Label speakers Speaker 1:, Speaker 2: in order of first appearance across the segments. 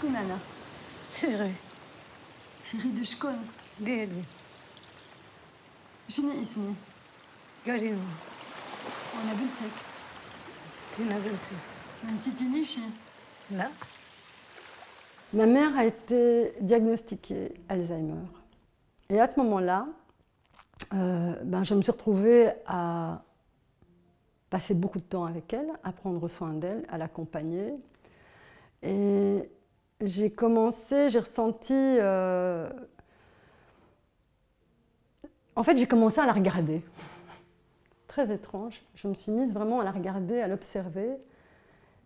Speaker 1: Shkunana. Chérie.
Speaker 2: Chérie
Speaker 1: de Shkon.
Speaker 2: Geli.
Speaker 1: Jine ismi.
Speaker 2: Galimo.
Speaker 1: Ona bintsek.
Speaker 2: Tina bintu.
Speaker 1: Ben sitinishi.
Speaker 2: Là.
Speaker 3: Ma mère a été diagnostiquée Alzheimer. Et à ce moment-là, euh, ben je me suis retrouvée à passer beaucoup de temps avec elle, à prendre soin d'elle, à l'accompagner. Et j'ai commencé, j'ai ressenti... euh, En fait, j'ai commencé à la regarder. Très étrange. Je me suis mise vraiment à la regarder, à l'observer.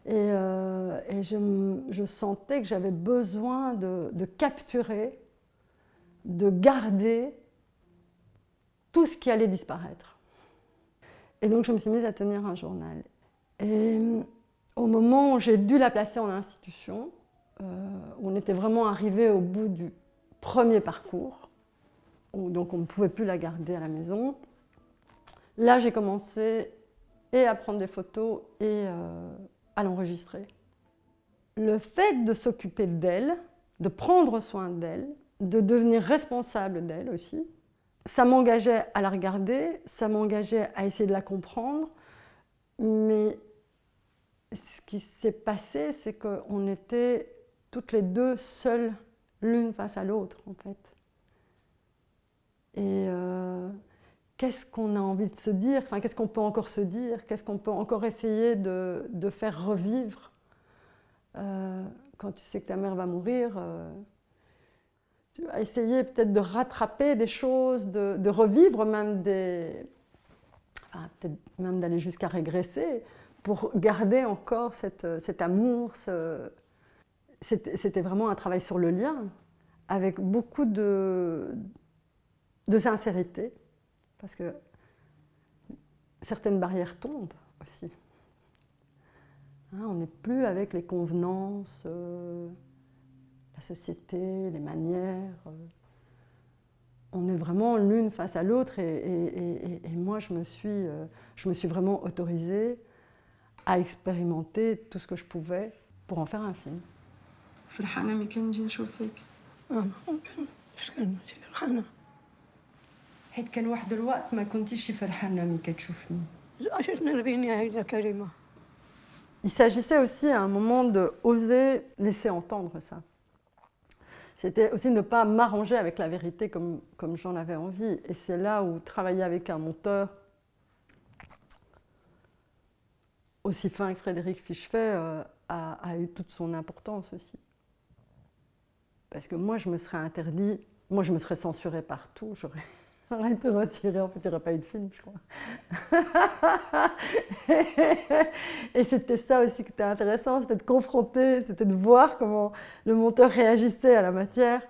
Speaker 3: Et, euh, je, sentais que j'avais besoin de, capturer, de garder tout ce qui allait disparaître. Et donc je me suis mise à tenir un journal. Et euh, au moment où j'ai dû la placer en institution, on était vraiment arrivé au bout du premier parcours, donc on ne pouvait plus la garder à la maison, là j'ai commencé à prendre des photos et euh, à l'enregistrer. Le fait de s'occuper d'elle, de prendre soin d'elle, de devenir responsable d'elle aussi, ça m'engageait à la regarder, ça m'engageait à essayer de la comprendre, mais ce qui s'est passé, c'est qu'on était toutes les deux seules, l'une face à l'autre en fait. Et euh, qu'est-ce qu'on a envie de se dire, enfin, qu'est-ce qu'on peut encore se dire, qu'est-ce qu'on peut encore essayer de, faire revivre? Euh, quand tu sais que ta mère va mourir. euh, tu vas essayer peut-être de rattraper des choses, de, revivre même des... enfin, peut-être même d'aller jusqu'à régresser pour garder encore cet amour. ce- C'était vraiment un travail sur le lien avec beaucoup de, sincérité parce que certaines barrières tombent aussi. Hein, on n'est plus avec les convenances, euh, la société, les manières. euh. on est vraiment l'une face à l'autre et moi je me, suis, euh, je me suis vraiment autorisée à expérimenter tout ce que je pouvais pour en faire un film.
Speaker 1: فرحانه ملي كنجي نشوف فيك
Speaker 2: أنا ممكن مش كان ماشي فرحانة
Speaker 1: حيت كان واحد الوقت ما كنتيش فرحانه ملي كتشوفني
Speaker 2: عشتنا ربيني هيدا كريمة
Speaker 3: Il s'agissait aussi à un moment de oser laisser entendre ça. C'était aussi ne pas m'arranger avec la vérité comme, comme j'en avais envie. Et c'est là où travailler avec un monteur aussi fin que Frédéric Fichefait euh, a, a eu toute son importance aussi. Parce que moi, je me serais interdit, moi, je me serais censurée partout, j'aurais été retirée, en fait, il n'y aurait pas eu de film, je crois. Et c'était ça aussi qui était intéressant, c'était de confronter, c'était de voir comment le monteur réagissait à la matière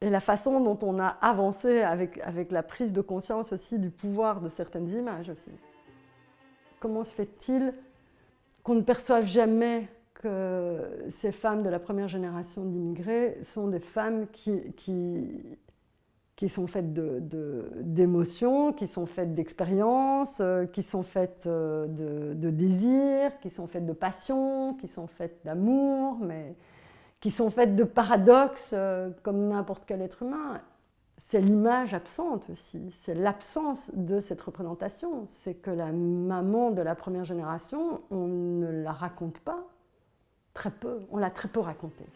Speaker 3: et la façon dont on a avancé avec, avec la prise de conscience aussi du pouvoir de certaines images aussi. Comment se fait-il qu'on ne perçoive jamais que ces femmes de la première génération d'immigrés sont des femmes qui, qui, qui sont faites d'émotions, qui sont faites d'expériences, euh, qui sont faites euh, de, de désirs, qui sont faites de passion, qui sont faites d'amour, mais qui sont faites de paradoxes euh, comme n'importe quel être humain. C'est l'image absente aussi, c'est l'absence de cette représentation. C'est que la maman de la première génération, on ne la raconte pas, très peu, on l'a très peu racontée.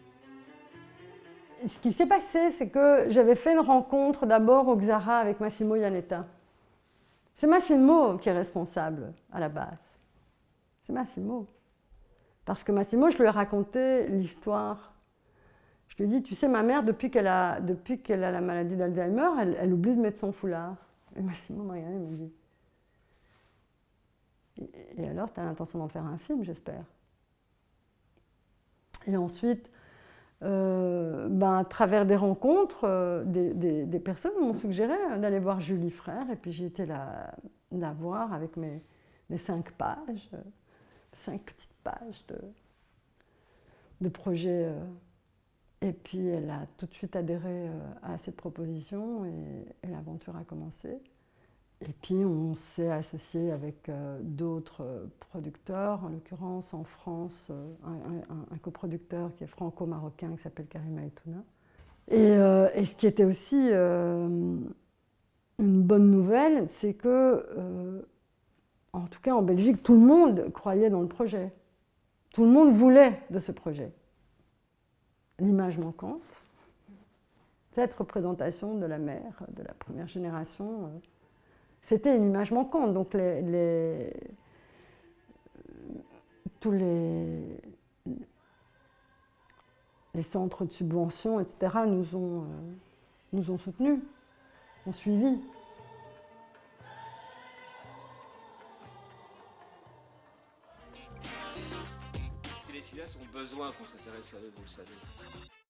Speaker 3: Ce qui s'est passé, c'est que j'avais fait une rencontre d'abord au Xara avec Massimo Ianetta. C'est Massimo qui est responsable à la base. C'est Massimo. Parce que Massimo, je lui ai raconté l'histoire. Je lui ai dit, tu sais, ma mère, depuis qu'elle a, depuis qu'elle a la maladie d'Alzheimer, elle, oublie de mettre son foulard. Et Massimo m'a regardé et m'a dit, et alors, tu as l'intention d'en faire un film, j'espère? Et ensuite, euh, ben, à travers des rencontres, euh, des, des- personnes m'ont suggéré d'aller voir Julie Frère. Et puis j'ai été la, la voir avec mes, mes cinq pages, euh, cinq petites pages de, de projet. euh. et puis elle a tout de suite adhéré euh, à cette proposition et l'aventure a commencé. Et puis on s'est associé avec euh, d'autres euh, producteurs, en l'occurrence en France, euh, un, coproducteur qui est franco-marocain qui s'appelle Karim Aitouna. Et, ce qui était aussi une bonne nouvelle, c'est que, en tout cas en Belgique, tout le monde croyait dans le projet. Tout le monde voulait de ce projet. L'image manquante, cette représentation de la mère de la première génération, c'était une image manquante. Donc les, les- tous les, les centres de subvention, etc., nous ont, euh, nous ont soutenus, ont suivi.
Speaker 4: Les filles ont besoin qu'on s'intéresse à eux, vous le savez.